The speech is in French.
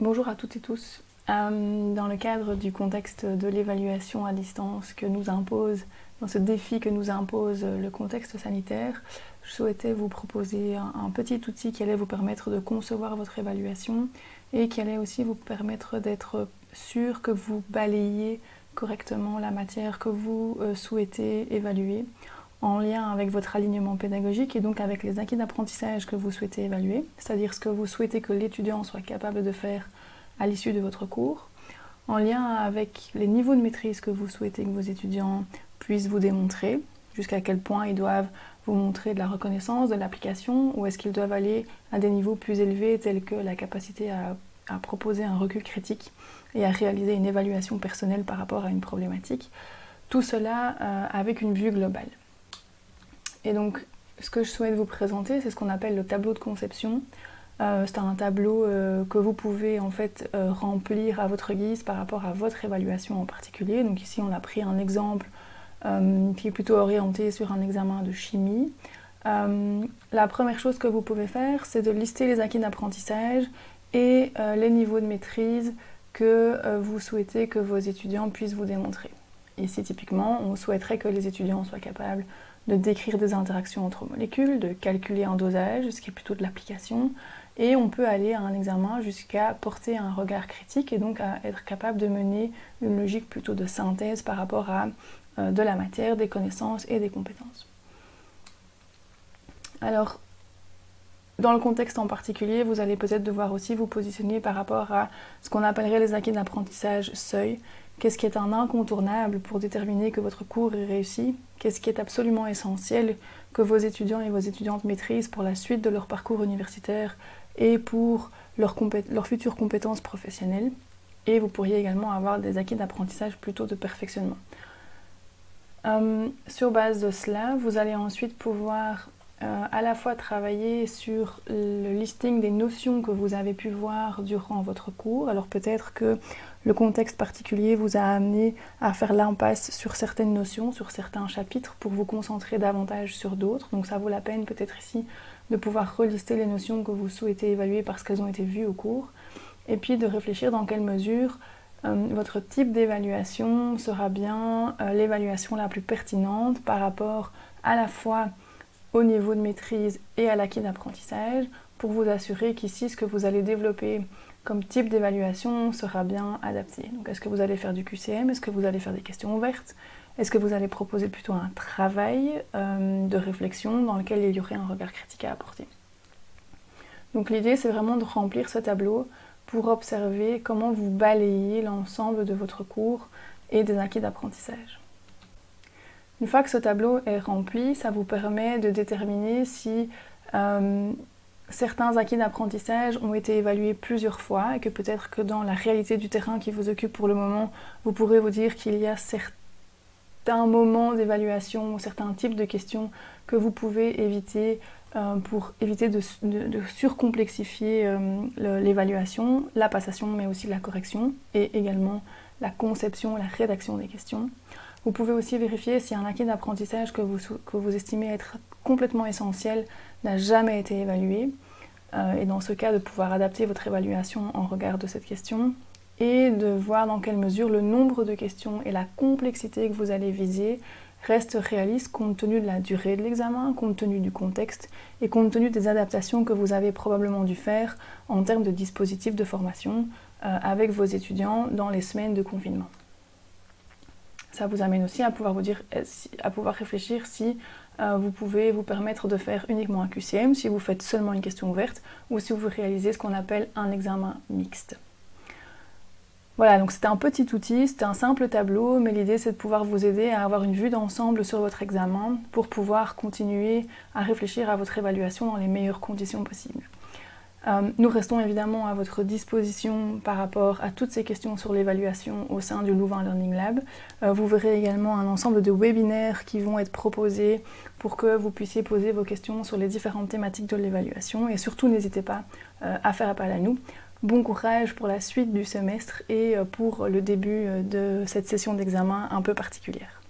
Bonjour à toutes et tous. Euh, dans le cadre du contexte de l'évaluation à distance que nous impose, dans ce défi que nous impose le contexte sanitaire, je souhaitais vous proposer un, petit outil qui allait vous permettre de concevoir votre évaluation et qui allait aussi vous permettre d'être sûr que vous balayez correctement la matière que vous euh, souhaitez évaluer en lien avec votre alignement pédagogique et donc avec les acquis d'apprentissage que vous souhaitez évaluer, c'est-à-dire ce que vous souhaitez que l'étudiant soit capable de faire à l'issue de votre cours, en lien avec les niveaux de maîtrise que vous souhaitez que vos étudiants puissent vous démontrer, jusqu'à quel point ils doivent vous montrer de la reconnaissance, de l'application, ou est-ce qu'ils doivent aller à des niveaux plus élevés tels que la capacité à, proposer un recul critique et à réaliser une évaluation personnelle par rapport à une problématique. Tout cela euh, avec une vue globale. Et donc, ce que je souhaite vous présenter, c'est ce qu'on appelle le tableau de conception. Euh, c'est un tableau euh, que vous pouvez en fait euh, remplir à votre guise par rapport à votre évaluation en particulier. Donc ici, on a pris un exemple qui est plutôt orienté sur un examen de chimie. la première chose que vous pouvez faire, c'est de lister les acquis d'apprentissage et les niveaux de maîtrise que vous souhaitez que vos étudiants puissent vous démontrer. Ici, typiquement, on souhaiterait que les étudiants soient capables de décrire des interactions entre molécules, de calculer un dosage, ce qui est plutôt de l'application, et on peut aller à un examen jusqu'à porter un regard critique et donc à être capable de mener une logique plutôt de synthèse par rapport à euh, de la matière, des connaissances et des compétences. Alors, dans le contexte en particulier, vous allez peut-être devoir aussi vous positionner par rapport à ce qu'on appellerait les acquis d'apprentissage seuil. Qu'est-ce qui est un incontournable pour déterminer que votre cours est réussi? Qu'est-ce qui est absolument essentiel que vos étudiants et vos étudiantes maîtrisent pour la suite de leur parcours universitaire et pour leurs futures compétences professionnelles Et vous pourriez également avoir des acquis d'apprentissage plutôt de perfectionnement. Euh, sur base de cela, vous allez ensuite pouvoir euh, à la fois travailler sur le listing des notions que vous avez pu voir durant votre cours. Alors peut-être que le contexte particulier vous a amené à faire l'impasse sur certaines notions, sur certains chapitres, pour vous concentrer davantage sur d'autres. Donc ça vaut la peine peut-être ici de pouvoir relister les notions que vous souhaitez évaluer parce qu'elles ont été vues au cours. Et puis de réfléchir dans quelle mesure euh, votre type d'évaluation sera bien euh, l'évaluation la plus pertinente par rapport à la fois au niveau de maîtrise et à l'acquis d'apprentissage pour vous assurer qu'ici ce que vous allez développer comme type d'évaluation sera bien adapté. Donc est-ce que vous allez faire du QCM Est-ce que vous allez faire des questions ouvertes? Est-ce que vous allez proposer plutôt un travail euh, de réflexion dans lequel il y aurait un regard critique à apporter? Donc l'idée c'est vraiment de remplir ce tableau pour observer comment vous balayez l'ensemble de votre cours et des acquis d'apprentissage. Une fois que ce tableau est rempli, ça vous permet de déterminer si euh, certains acquis d'apprentissage ont été évalués plusieurs fois et que peut-être que dans la réalité du terrain qui vous occupe pour le moment, vous pourrez vous dire qu'il y a certains moments d'évaluation ou certains types de questions que vous pouvez éviter euh, pour éviter de, surcomplexifier euh, l'évaluation, la passation mais aussi la correction et également la conception, la rédaction des questions. Vous pouvez aussi vérifier si un acquis d'apprentissage que vous, que vous estimez être complètement essentiel n'a jamais été évalué. Euh, et dans ce cas, de pouvoir adapter votre évaluation en regard de cette question et de voir dans quelle mesure le nombre de questions et la complexité que vous allez viser restent réalistes compte tenu de la durée de l'examen, compte tenu du contexte et compte tenu des adaptations que vous avez probablement dû faire en termes de dispositifs de formation euh, avec vos étudiants dans les semaines de confinement ça vous amène aussi à pouvoir vous dire, euh, à pouvoir réfléchir si euh, vous pouvez vous permettre de faire uniquement un QCM, si vous faites seulement une question ouverte, ou si vous réalisez ce qu'on appelle un examen mixte. Voilà, donc c'était un petit outil, c'était un simple tableau, mais l'idée c'est de pouvoir vous aider à avoir une vue d'ensemble sur votre examen pour pouvoir continuer à réfléchir à votre évaluation dans les meilleures conditions possibles. Euh, nous restons évidemment à votre disposition par rapport à toutes ces questions sur l'évaluation au sein du Louvain Learning Lab. Euh, vous verrez également un ensemble de webinaires qui vont être proposés pour que vous puissiez poser vos questions sur les différentes thématiques de l'évaluation et surtout n'hésitez pas euh, à faire appel à nous. Bon courage pour la suite du semestre et pour le début de cette session d'examen un peu particulière.